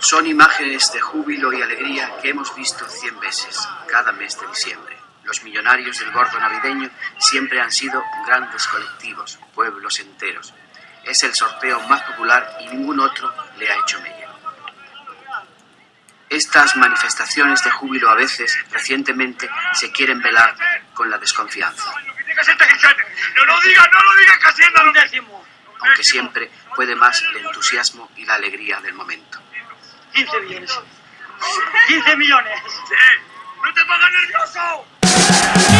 Son imágenes de júbilo y alegría que hemos visto cien veces cada mes de diciembre. Los millonarios del gordo navideño siempre han sido grandes colectivos, pueblos enteros. Es el sorteo más popular y ningún otro le ha hecho mella. Estas manifestaciones de júbilo a veces, recientemente, se quieren velar con la desconfianza. Aunque siempre puede más el entusiasmo y la alegría del momento. 15 millones. 15 millones. Sí. ¡No te pongas nervioso!